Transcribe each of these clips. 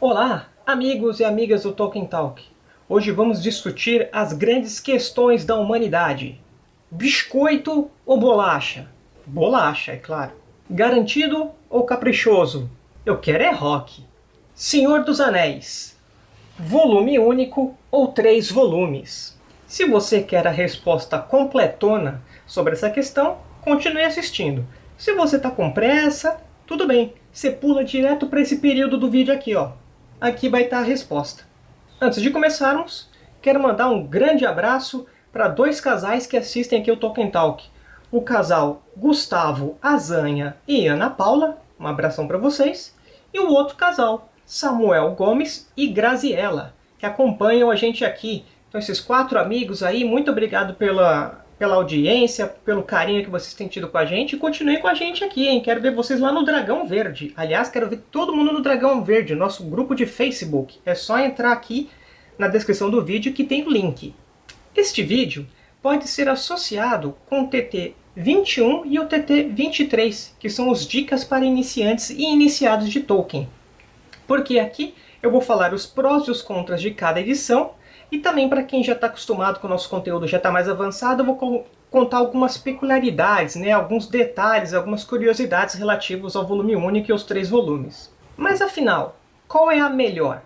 Olá, amigos e amigas do Tolkien Talk. Hoje vamos discutir as grandes questões da humanidade. Biscoito ou bolacha? Bolacha, é claro. Garantido ou caprichoso? Eu quero é rock. Senhor dos Anéis. Volume único ou três volumes? Se você quer a resposta completona sobre essa questão, continue assistindo. Se você está com pressa, tudo bem, você pula direto para esse período do vídeo aqui, ó. Aqui vai estar tá a resposta. Antes de começarmos, quero mandar um grande abraço para dois casais que assistem aqui o Tolkien Talk. O casal Gustavo Azanha e Ana Paula, um abração para vocês. E o outro casal, Samuel Gomes e Graziella, que acompanham a gente aqui então esses quatro amigos aí, muito obrigado pela, pela audiência, pelo carinho que vocês têm tido com a gente. E continuem com a gente aqui, hein? Quero ver vocês lá no Dragão Verde. Aliás, quero ver todo mundo no Dragão Verde, nosso grupo de Facebook. É só entrar aqui na descrição do vídeo que tem o link. Este vídeo pode ser associado com o TT 21 e o TT 23, que são os dicas para iniciantes e iniciados de Tolkien. Porque aqui eu vou falar os prós e os contras de cada edição e também para quem já está acostumado com o nosso conteúdo, já está mais avançado, eu vou contar algumas peculiaridades, né, alguns detalhes, algumas curiosidades relativos ao volume único e aos três volumes. Mas afinal, qual é a melhor?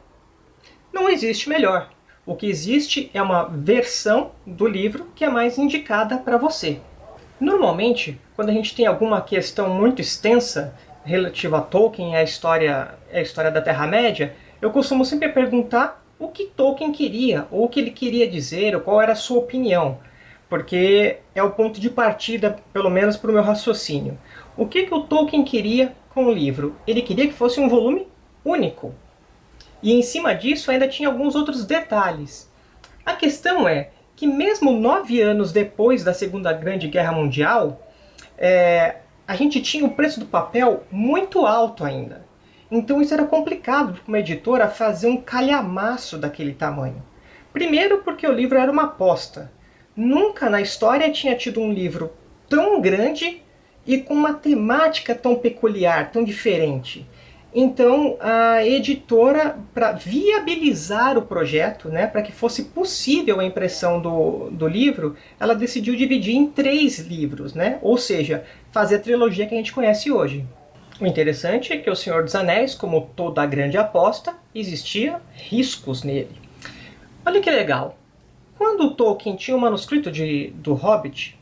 Não existe melhor. O que existe é uma versão do livro que é mais indicada para você. Normalmente, quando a gente tem alguma questão muito extensa relativa a Tolkien e a história, a história da Terra-média, eu costumo sempre perguntar o que Tolkien queria, ou o que ele queria dizer, ou qual era a sua opinião, porque é o ponto de partida, pelo menos para o meu raciocínio. O que, que o Tolkien queria com o livro? Ele queria que fosse um volume único. E em cima disso ainda tinha alguns outros detalhes. A questão é que mesmo nove anos depois da Segunda Grande Guerra Mundial, é, a gente tinha o preço do papel muito alto ainda. Então isso era complicado para uma editora fazer um calhamaço daquele tamanho. Primeiro porque o livro era uma aposta. Nunca na história tinha tido um livro tão grande e com uma temática tão peculiar, tão diferente. Então a editora, para viabilizar o projeto, né, para que fosse possível a impressão do, do livro, ela decidiu dividir em três livros, né? ou seja, fazer a trilogia que a gente conhece hoje. O interessante é que O Senhor dos Anéis, como toda a grande aposta, existia riscos nele. Olha que legal. Quando Tolkien tinha o um manuscrito de, do Hobbit,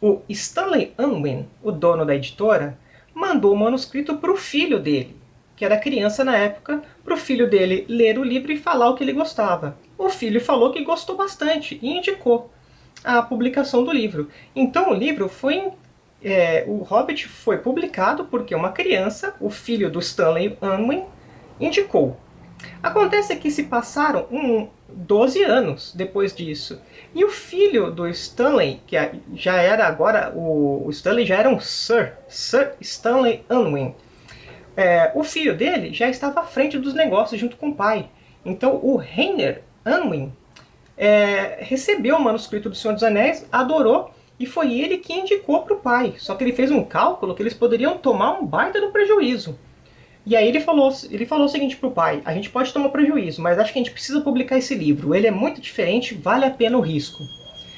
o Stanley Unwin, o dono da editora, mandou o manuscrito para o filho dele, que era criança na época, para o filho dele ler o livro e falar o que ele gostava. O filho falou que gostou bastante e indicou a publicação do livro. Então o livro foi é, o Hobbit foi publicado porque uma criança, o filho do Stanley Unwin, indicou. Acontece que se passaram um, 12 anos depois disso. E o filho do Stanley, que já era agora, o, Stanley já era um Sir, Sir Stanley Unwin. É, o filho dele já estava à frente dos negócios junto com o pai. Então o Rainer Unwin é, recebeu o manuscrito do Senhor dos Anéis, adorou e foi ele que indicou para o pai. Só que ele fez um cálculo que eles poderiam tomar um baita do prejuízo. E aí ele falou, ele falou o seguinte para o pai, a gente pode tomar prejuízo, mas acho que a gente precisa publicar esse livro. Ele é muito diferente, vale a pena o risco.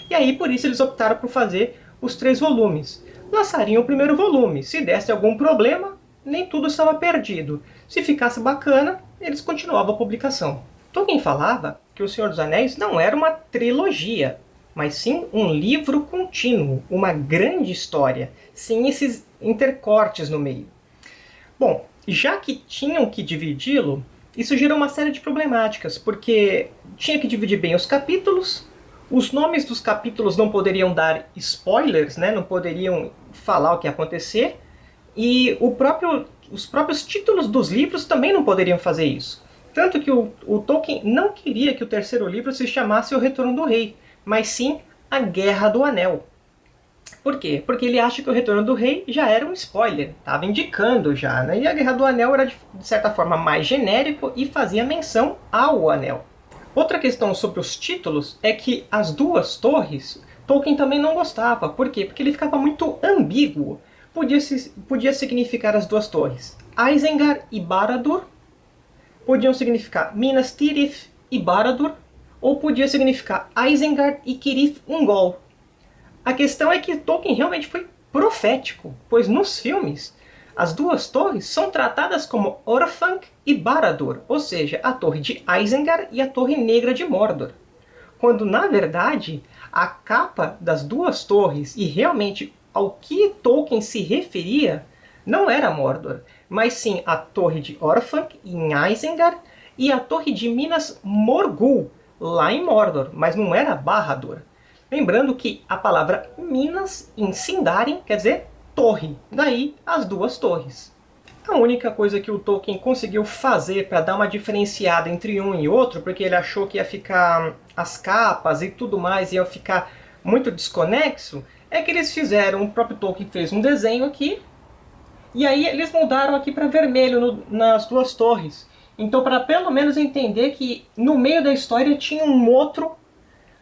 E aí por isso eles optaram por fazer os três volumes. Lançariam o primeiro volume. Se desse algum problema, nem tudo estava perdido. Se ficasse bacana, eles continuavam a publicação. Tolkien falava que O Senhor dos Anéis não era uma trilogia, mas sim um livro contínuo, uma grande história, sem esses intercortes no meio. Bom, já que tinham que dividi-lo, isso gerou uma série de problemáticas, porque tinha que dividir bem os capítulos, os nomes dos capítulos não poderiam dar spoilers, né? não poderiam falar o que ia acontecer, e próprio, os próprios títulos dos livros também não poderiam fazer isso. Tanto que o, o Tolkien não queria que o terceiro livro se chamasse O Retorno do Rei, mas sim a Guerra do Anel. Por quê? Porque ele acha que o Retorno do Rei já era um spoiler, estava indicando já, né? E a Guerra do Anel era, de certa forma, mais genérico e fazia menção ao Anel. Outra questão sobre os títulos é que as duas torres, Tolkien também não gostava. Por quê? Porque ele ficava muito ambíguo. Podia, podia significar as duas torres, Isengard e Barad-dûr, podiam significar Minas Tirith e Baradur, ou podia significar Isengard e Kirith Ungol. A questão é que Tolkien realmente foi profético, pois nos filmes as duas torres são tratadas como Orthanc e Baradur, ou seja, a torre de Isengard e a torre negra de Mordor. Quando, na verdade, a capa das duas torres, e realmente ao que Tolkien se referia, não era Mordor, mas sim a torre de Orthanc, em Isengard, e a torre de Minas Morgul, lá em Mordor, mas não era Barad-dûr. Lembrando que a palavra Minas, em Sindarin, quer dizer torre, daí as duas torres. A única coisa que o Tolkien conseguiu fazer para dar uma diferenciada entre um e outro, porque ele achou que ia ficar as capas e tudo mais ia ficar muito desconexo, é que eles fizeram, o próprio Tolkien fez um desenho aqui, e aí eles mudaram aqui para vermelho no, nas duas torres. Então, para pelo menos entender que no meio da história tinha um outro,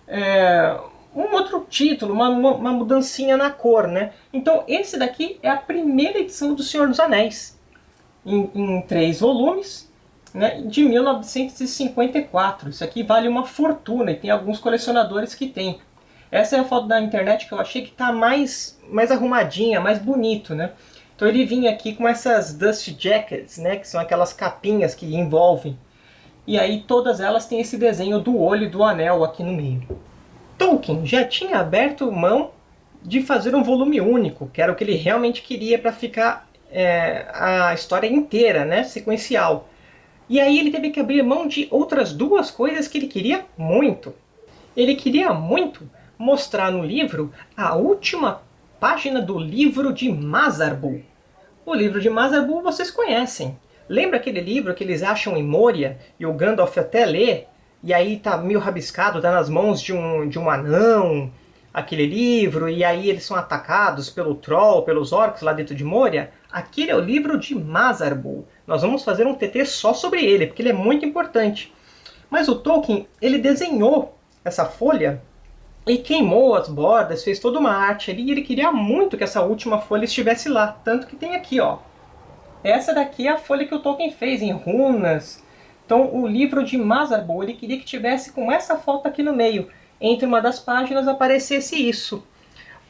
é, um outro título, uma, uma mudancinha na cor, né? Então esse daqui é a primeira edição do Senhor dos Anéis, em, em três volumes, né, de 1954. Isso aqui vale uma fortuna e tem alguns colecionadores que tem. Essa é a foto da internet que eu achei que está mais, mais arrumadinha, mais bonito, né? Então ele vinha aqui com essas dust jackets, né, que são aquelas capinhas que envolvem. E aí todas elas têm esse desenho do olho do anel aqui no meio. Tolkien já tinha aberto mão de fazer um volume único, que era o que ele realmente queria para ficar é, a história inteira, né, sequencial. E aí ele teve que abrir mão de outras duas coisas que ele queria muito. Ele queria muito mostrar no livro a última página do livro de Mazarbul. O livro de Mazarbul vocês conhecem. Lembra aquele livro que eles acham em Moria e o Gandalf até lê e aí tá meio rabiscado, tá nas mãos de um, de um anão, aquele livro, e aí eles são atacados pelo Troll, pelos orcs lá dentro de Moria. Aquele é o livro de Mazarbul. Nós vamos fazer um TT só sobre ele, porque ele é muito importante. Mas o Tolkien, ele desenhou essa folha e queimou as bordas, fez toda uma arte ali, e ele queria muito que essa última folha estivesse lá. Tanto que tem aqui, ó. Essa daqui é a folha que o Tolkien fez, em runas, então o livro de Mazarbul, ele queria que tivesse com essa foto aqui no meio. Entre uma das páginas aparecesse isso.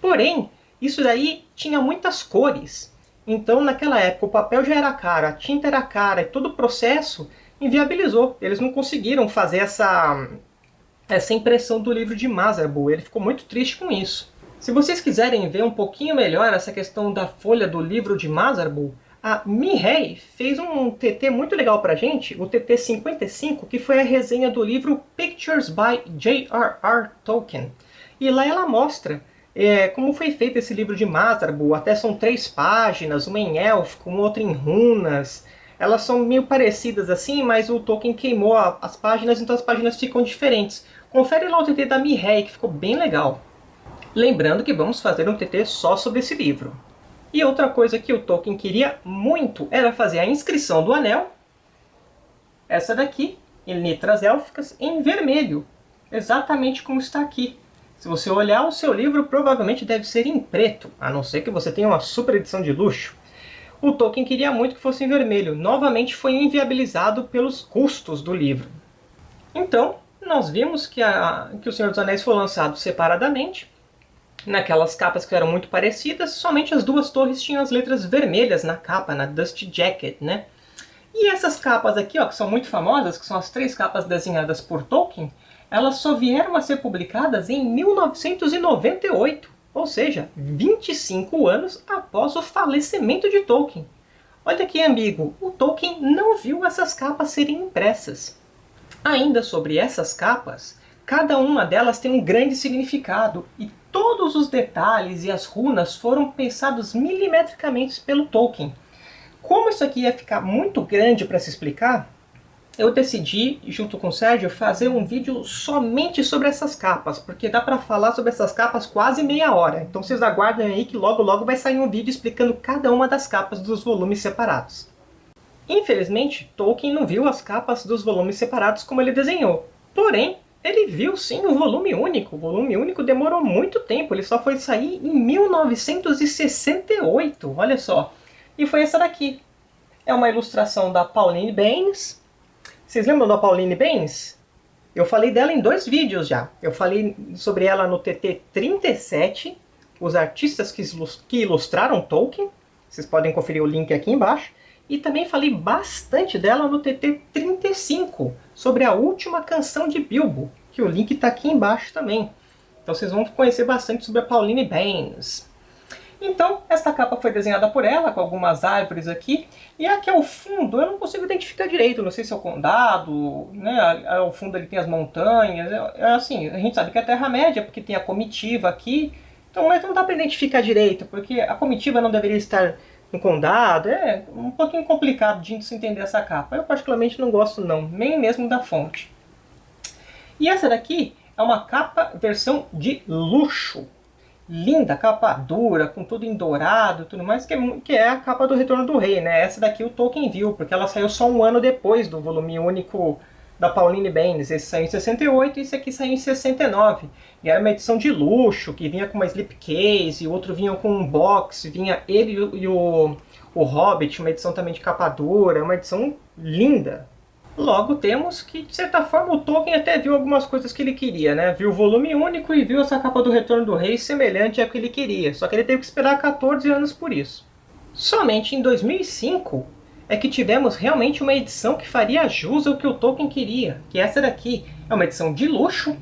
Porém, isso daí tinha muitas cores. Então naquela época o papel já era caro, a tinta era cara e todo o processo inviabilizou. Eles não conseguiram fazer essa, essa impressão do livro de Mazarbul. Ele ficou muito triste com isso. Se vocês quiserem ver um pouquinho melhor essa questão da folha do livro de Mazarbul, a Mihei fez um TT muito legal pra gente, o TT 55, que foi a resenha do livro Pictures by J.R.R. Tolkien. E lá ela mostra é, como foi feito esse livro de Mazarbul, até são três páginas, uma em élfico, uma outra em runas. Elas são meio parecidas assim, mas o Tolkien queimou a, as páginas, então as páginas ficam diferentes. Confere lá o TT da Mihei, que ficou bem legal. Lembrando que vamos fazer um TT só sobre esse livro. E outra coisa que o Tolkien queria muito era fazer a inscrição do anel, essa daqui, em letras élficas, em vermelho, exatamente como está aqui. Se você olhar o seu livro, provavelmente deve ser em preto, a não ser que você tenha uma super edição de luxo. O Tolkien queria muito que fosse em vermelho, novamente foi inviabilizado pelos custos do livro. Então, nós vimos que, a, que O Senhor dos Anéis foi lançado separadamente, naquelas capas que eram muito parecidas, somente as duas torres tinham as letras vermelhas na capa, na Dust Jacket, né? E essas capas aqui, ó, que são muito famosas, que são as três capas desenhadas por Tolkien, elas só vieram a ser publicadas em 1998, ou seja, 25 anos após o falecimento de Tolkien. Olha que ambíguo, o Tolkien não viu essas capas serem impressas. Ainda sobre essas capas, cada uma delas tem um grande significado, e todos os detalhes e as runas foram pensados milimetricamente pelo Tolkien. Como isso aqui ia ficar muito grande para se explicar, eu decidi, junto com o Sérgio, fazer um vídeo somente sobre essas capas, porque dá para falar sobre essas capas quase meia hora. Então vocês aguardem aí que logo logo vai sair um vídeo explicando cada uma das capas dos volumes separados. Infelizmente, Tolkien não viu as capas dos volumes separados como ele desenhou. Porém, ele viu sim o volume único. O volume único demorou muito tempo, ele só foi sair em 1968, olha só. E foi essa daqui. É uma ilustração da Pauline Baynes. Vocês lembram da Pauline Baines? Eu falei dela em dois vídeos já. Eu falei sobre ela no TT 37, os artistas que ilustraram Tolkien. Vocês podem conferir o link aqui embaixo. E também falei bastante dela no TT 35, sobre a última canção de Bilbo, que o link está aqui embaixo também. Então vocês vão conhecer bastante sobre a Pauline Baines. Então, esta capa foi desenhada por ela, com algumas árvores aqui. E aqui ao fundo, eu não consigo identificar direito. Não sei se é o condado, né? Ao fundo ali tem as montanhas. É, é assim, a gente sabe que é a Terra-média, porque tem a comitiva aqui. Então, mas não dá para identificar direito, porque a comitiva não deveria estar no condado. É um pouquinho complicado de se entender essa capa. Eu particularmente não gosto não, nem mesmo da fonte. E essa daqui é uma capa versão de luxo linda, capa dura, com tudo em dourado tudo mais, que é, que é a capa do Retorno do Rei, né? Essa daqui o Tolkien viu, porque ela saiu só um ano depois do volume único da Pauline Baines. Esse saiu em 68 e esse aqui saiu em 69. E era uma edição de luxo, que vinha com uma slipcase, o outro vinha com um box, vinha ele e o, o Hobbit, uma edição também de capa dura, uma edição linda, Logo temos que, de certa forma, o Tolkien até viu algumas coisas que ele queria, né? Viu o volume único e viu essa capa do Retorno do Rei semelhante à que ele queria, só que ele teve que esperar 14 anos por isso. Somente em 2005 é que tivemos realmente uma edição que faria jus ao que o Tolkien queria, que essa daqui é uma edição de luxo,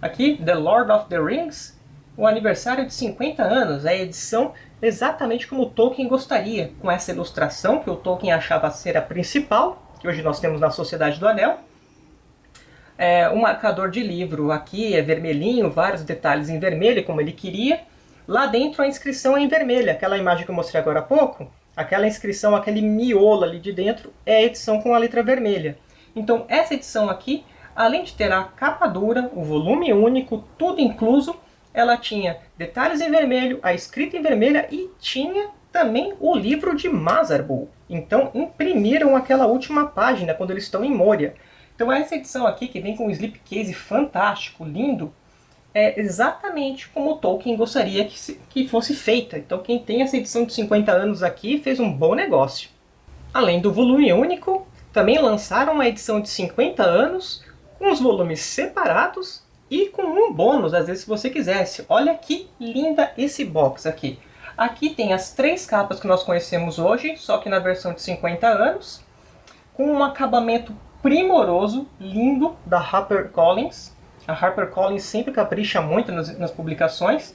aqui, The Lord of the Rings, o aniversário de 50 anos, a edição exatamente como o Tolkien gostaria, com essa ilustração que o Tolkien achava ser a principal, que hoje nós temos na Sociedade do Anel. É, o marcador de livro aqui é vermelhinho, vários detalhes em vermelho, como ele queria. Lá dentro a inscrição é em vermelho, aquela imagem que eu mostrei agora há pouco, aquela inscrição, aquele miolo ali de dentro, é a edição com a letra vermelha. Então essa edição aqui, além de ter a capa dura, o volume único, tudo incluso, ela tinha detalhes em vermelho, a escrita em vermelha e tinha também o livro de Mazarbul. Então imprimiram aquela última página quando eles estão em Moria. Então essa edição aqui, que vem com um slipcase fantástico, lindo, é exatamente como Tolkien gostaria que, se, que fosse feita. Então quem tem essa edição de 50 anos aqui fez um bom negócio. Além do volume único, também lançaram uma edição de 50 anos, com os volumes separados e com um bônus, às vezes se você quisesse. Olha que linda esse box aqui. Aqui tem as três capas que nós conhecemos hoje, só que na versão de 50 anos, com um acabamento primoroso, lindo, da HarperCollins. A HarperCollins sempre capricha muito nas, nas publicações.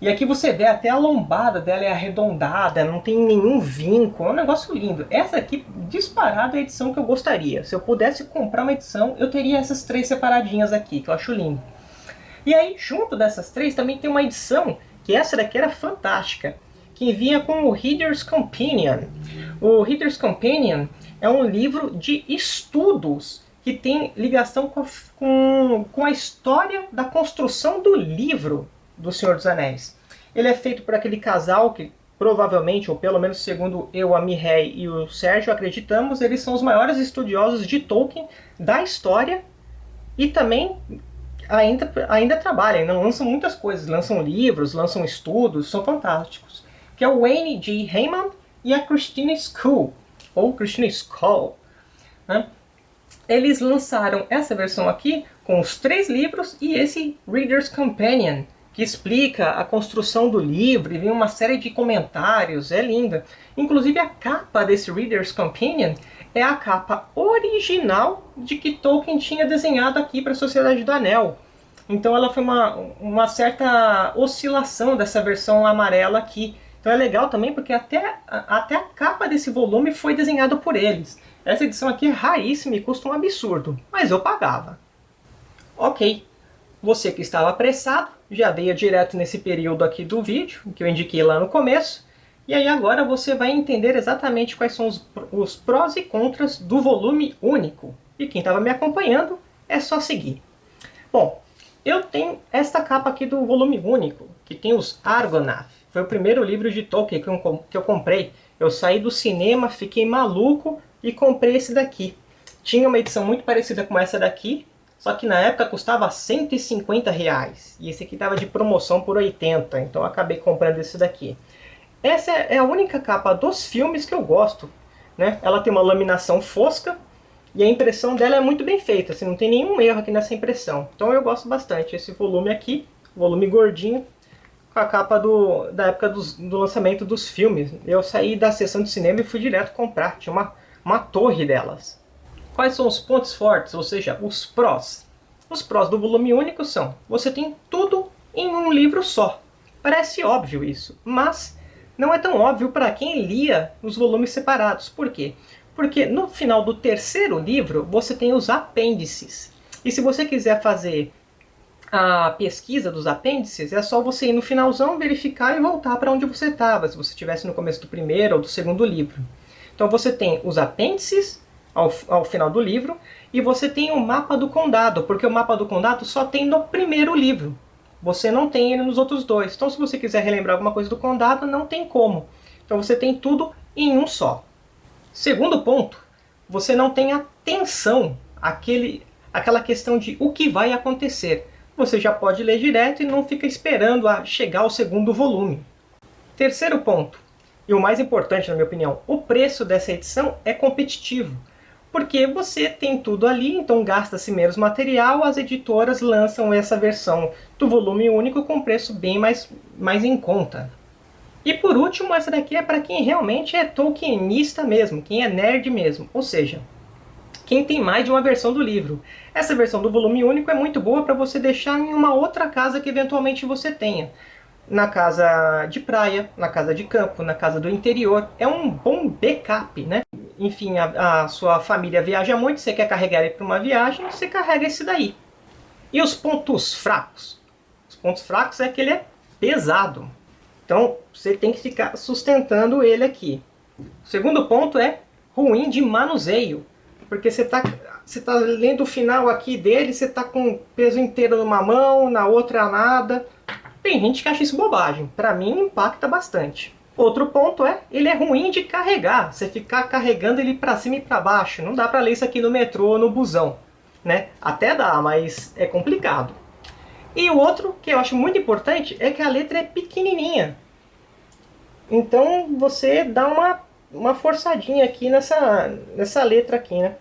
E aqui você vê até a lombada dela é arredondada, não tem nenhum vinco, é um negócio lindo. Essa aqui, disparada, é a edição que eu gostaria. Se eu pudesse comprar uma edição, eu teria essas três separadinhas aqui, que eu acho lindo. E aí, junto dessas três, também tem uma edição que essa daqui era fantástica, que vinha com o Reader's Companion. O Reader's Companion é um livro de estudos que tem ligação com a, com, com a história da construção do livro do Senhor dos Anéis. Ele é feito por aquele casal que provavelmente, ou pelo menos segundo eu, a Mihei e o Sérgio acreditamos, eles são os maiores estudiosos de Tolkien da história e também ainda, ainda trabalham, lançam muitas coisas, lançam livros, lançam estudos, são fantásticos. Que é o Wayne G. Heyman e a Christina School, ou Christina Scholl. Né? Eles lançaram essa versão aqui com os três livros e esse Reader's Companion, que explica a construção do livro e vem uma série de comentários, é linda. Inclusive a capa desse Reader's Companion é a capa original de que Tolkien tinha desenhado aqui para a Sociedade do Anel. Então ela foi uma, uma certa oscilação dessa versão amarela aqui. Então é legal também porque até, até a capa desse volume foi desenhada por eles. Essa edição aqui é raríssima e custa um absurdo, mas eu pagava. Ok, você que estava apressado já veio direto nesse período aqui do vídeo, que eu indiquei lá no começo. E aí agora você vai entender exatamente quais são os, os prós e contras do volume único. E quem estava me acompanhando é só seguir. Bom, eu tenho esta capa aqui do volume único, que tem os Argonath. Foi o primeiro livro de Tolkien que eu, que eu comprei. Eu saí do cinema, fiquei maluco e comprei esse daqui. Tinha uma edição muito parecida com essa daqui, só que na época custava 150 reais. E esse aqui estava de promoção por 80, então acabei comprando esse daqui. Essa é a única capa dos filmes que eu gosto. Né? Ela tem uma laminação fosca, E a impressão dela é muito bem feita, assim, não tem nenhum erro aqui nessa impressão. Então eu gosto bastante. Esse volume aqui, volume gordinho, com a capa do, da época dos, do lançamento dos filmes. Eu saí da sessão de cinema e fui direto comprar. Tinha uma, uma torre delas. Quais são os pontos fortes, ou seja, os prós? Os prós do volume único são, você tem tudo em um livro só. Parece óbvio isso, mas não é tão óbvio para quem lia os volumes separados. Por quê? Porque no final do terceiro livro você tem os apêndices. E se você quiser fazer a pesquisa dos apêndices, é só você ir no finalzão, verificar e voltar para onde você estava, se você estivesse no começo do primeiro ou do segundo livro. Então você tem os apêndices ao, ao final do livro, e você tem o mapa do condado, porque o mapa do condado só tem no primeiro livro. Você não tem ele nos outros dois. Então se você quiser relembrar alguma coisa do condado, não tem como. Então você tem tudo em um só. Segundo ponto, você não tem atenção àquele, àquela questão de o que vai acontecer. Você já pode ler direto e não fica esperando a chegar ao segundo volume. Terceiro ponto, e o mais importante na minha opinião, o preço dessa edição é competitivo. Porque você tem tudo ali, então gasta-se menos material, as editoras lançam essa versão do volume único com preço bem mais, mais em conta. E por último, essa daqui é para quem realmente é Tolkienista mesmo, quem é nerd mesmo, ou seja, quem tem mais de uma versão do livro. Essa versão do volume único é muito boa para você deixar em uma outra casa que eventualmente você tenha. Na casa de praia, na casa de campo, na casa do interior. É um bom backup, né? Enfim, a, a sua família viaja muito, você quer carregar ele para uma viagem, você carrega esse daí. E os pontos fracos? Os pontos fracos é que ele é pesado. Então, você tem que ficar sustentando ele aqui. O segundo ponto é ruim de manuseio. Porque você está você tá lendo o final aqui dele, você está com o peso inteiro numa mão, na outra nada. Tem gente que acha isso bobagem. Para mim, impacta bastante. Outro ponto é, ele é ruim de carregar. Você ficar carregando ele para cima e para baixo. Não dá para ler isso aqui no metrô ou no busão. Né? Até dá, mas é complicado. E o outro, que eu acho muito importante, é que a letra é pequenininha. Então você dá uma, uma forçadinha aqui nessa, nessa letra aqui, né?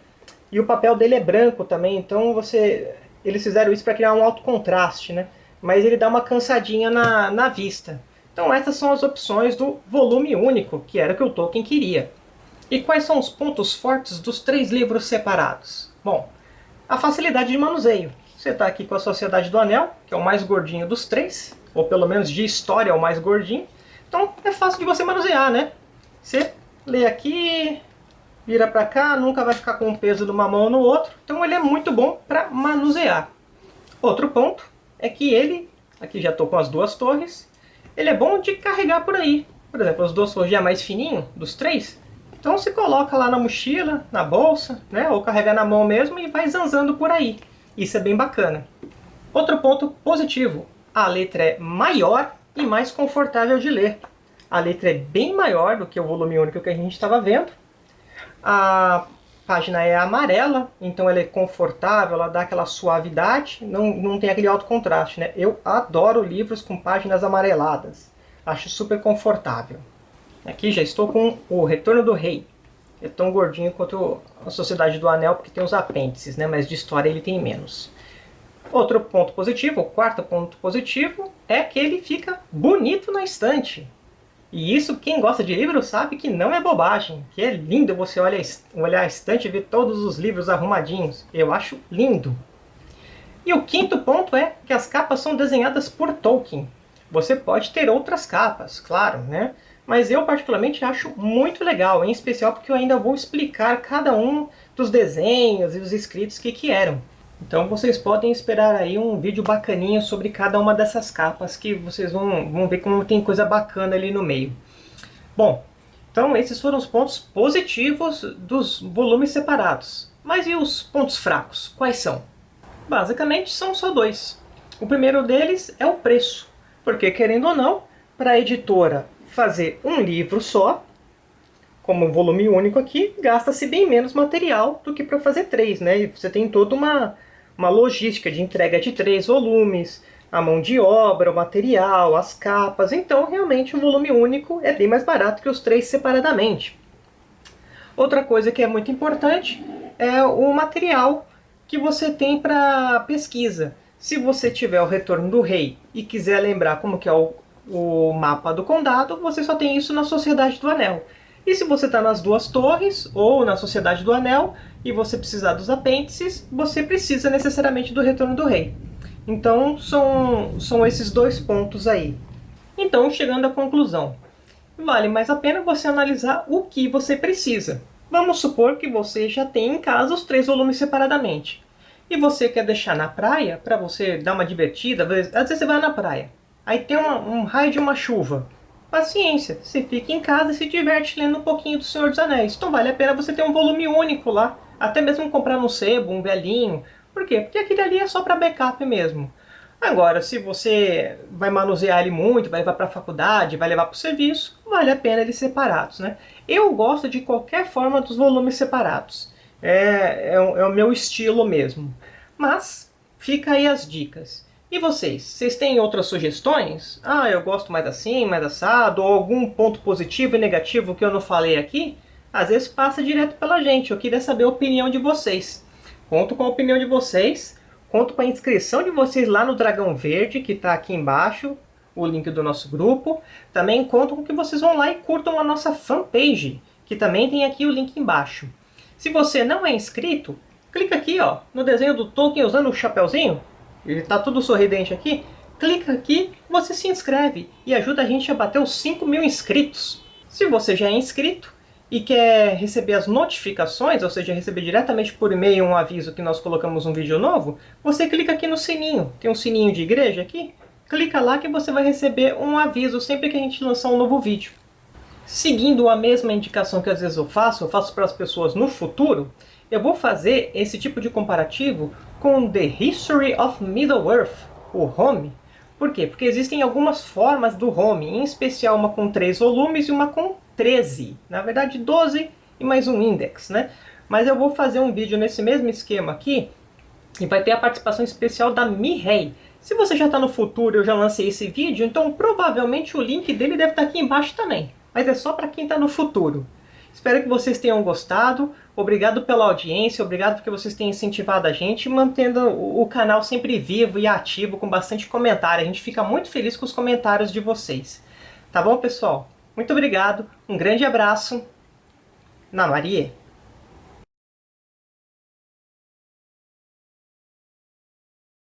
E o papel dele é branco também, então você eles fizeram isso para criar um alto contraste, né? Mas ele dá uma cansadinha na, na vista. Então essas são as opções do volume único, que era o que o Tolkien queria. E quais são os pontos fortes dos três livros separados? Bom, a facilidade de manuseio. Você está aqui com a Sociedade do Anel, que é o mais gordinho dos três, ou pelo menos de história é o mais gordinho. Então é fácil de você manusear, né? Você lê aqui, vira para cá, nunca vai ficar com o peso de uma mão no outro. Então ele é muito bom para manusear. Outro ponto é que ele, aqui já estou com as duas torres, ele é bom de carregar por aí. Por exemplo, duas torres já mais fininho, dos três. Então você coloca lá na mochila, na bolsa, né? ou carrega na mão mesmo e vai zanzando por aí. Isso é bem bacana. Outro ponto positivo, a letra é maior e mais confortável de ler. A letra é bem maior do que o volume único que a gente estava vendo. A página é amarela, então ela é confortável, ela dá aquela suavidade, não, não tem aquele alto contraste. Né? Eu adoro livros com páginas amareladas. Acho super confortável. Aqui já estou com o Retorno do Rei. É tão gordinho quanto a Sociedade do Anel, porque tem os apêndices, né? mas de história ele tem menos. Outro ponto positivo, o quarto ponto positivo, é que ele fica bonito na estante. E isso, quem gosta de livro sabe que não é bobagem, que é lindo você olhar, a estante e ver todos os livros arrumadinhos. Eu acho lindo. E o quinto ponto é que as capas são desenhadas por Tolkien. Você pode ter outras capas, claro, né? Mas eu particularmente acho muito legal, em especial porque eu ainda vou explicar cada um dos desenhos e os escritos que que eram. Então vocês podem esperar aí um vídeo bacaninha sobre cada uma dessas capas que vocês vão, vão ver como tem coisa bacana ali no meio. Bom, então esses foram os pontos positivos dos volumes separados. Mas e os pontos fracos? Quais são? Basicamente são só dois. O primeiro deles é o preço. Porque, querendo ou não, para a editora fazer um livro só, como um volume único aqui, gasta-se bem menos material do que para fazer três, né? E você tem toda uma, uma logística de entrega de três volumes, a mão de obra, o material, as capas. Então, realmente, um volume único é bem mais barato que os três separadamente. Outra coisa que é muito importante é o material que você tem para pesquisa. Se você tiver o Retorno do Rei e quiser lembrar como que é o, o mapa do condado, você só tem isso na Sociedade do Anel. E se você está nas duas torres ou na Sociedade do Anel e você precisar dos apêndices, você precisa necessariamente do Retorno do Rei. Então são, são esses dois pontos aí. Então, chegando à conclusão, vale mais a pena você analisar o que você precisa. Vamos supor que você já tem em casa os três volumes separadamente. E você quer deixar na praia, para você dar uma divertida, às vezes você vai na praia, aí tem uma, um raio de uma chuva. Paciência, você fica em casa e se diverte lendo um pouquinho do Senhor dos Anéis. Então vale a pena você ter um volume único lá, até mesmo comprar no sebo, um velhinho. Por quê? Porque aquele ali é só para backup mesmo. Agora, se você vai manusear ele muito, vai levar para a faculdade, vai levar para o serviço, vale a pena eles separados. Né? Eu gosto de qualquer forma dos volumes separados. É, é, é o meu estilo mesmo. Mas fica aí as dicas. E vocês? Vocês têm outras sugestões? Ah, eu gosto mais assim, mais assado, ou algum ponto positivo e negativo que eu não falei aqui? Às vezes passa direto pela gente, eu queria saber a opinião de vocês. Conto com a opinião de vocês Conto com a inscrição de vocês lá no Dragão Verde, que está aqui embaixo, o link do nosso grupo. Também conto com que vocês vão lá e curtam a nossa fanpage, que também tem aqui o link embaixo. Se você não é inscrito, clica aqui ó, no desenho do Tolkien usando o chapéuzinho. Ele está todo sorridente aqui. Clica aqui, você se inscreve e ajuda a gente a bater os 5 mil inscritos. Se você já é inscrito, e quer receber as notificações, ou seja, receber diretamente por e-mail um aviso que nós colocamos um vídeo novo, você clica aqui no sininho. Tem um sininho de igreja aqui? Clica lá que você vai receber um aviso sempre que a gente lançar um novo vídeo. Seguindo a mesma indicação que às vezes eu faço, eu faço para as pessoas no futuro, eu vou fazer esse tipo de comparativo com The History of Middle-earth, o Home. Por quê? Porque existem algumas formas do Home, em especial uma com três volumes e uma com 13, na verdade 12 e mais um index, né? Mas eu vou fazer um vídeo nesse mesmo esquema aqui e vai ter a participação especial da Mihei. Se você já está no futuro eu já lancei esse vídeo, então provavelmente o link dele deve estar tá aqui embaixo também. Mas é só para quem está no futuro. Espero que vocês tenham gostado. Obrigado pela audiência, obrigado porque vocês têm incentivado a gente, mantendo o canal sempre vivo e ativo, com bastante comentário. A gente fica muito feliz com os comentários de vocês. Tá bom, pessoal? Muito obrigado, um grande abraço. Na Maria.